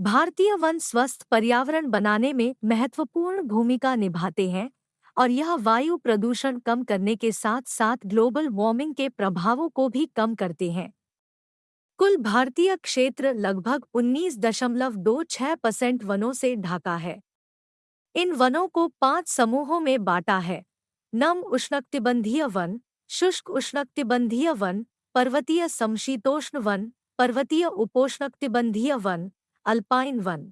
भारतीय वन स्वस्थ पर्यावरण बनाने में महत्वपूर्ण भूमिका निभाते हैं और यह वायु प्रदूषण कम करने के साथ साथ ग्लोबल वार्मिंग के प्रभावों को भी कम करते हैं। कुल भारतीय क्षेत्र लगभग 19.26 परसेंट वनों से ढाका है। इन वनों को पाँच समूहों में बांटा है। नम उष्णकटिबंधीय वन, शुष्क उष्णकटिबंधीय वन, पर्वतीय समशीतोष्ण वन, पर्वतीय उपोष्णकटिबंधीय वन अल्पाइन वन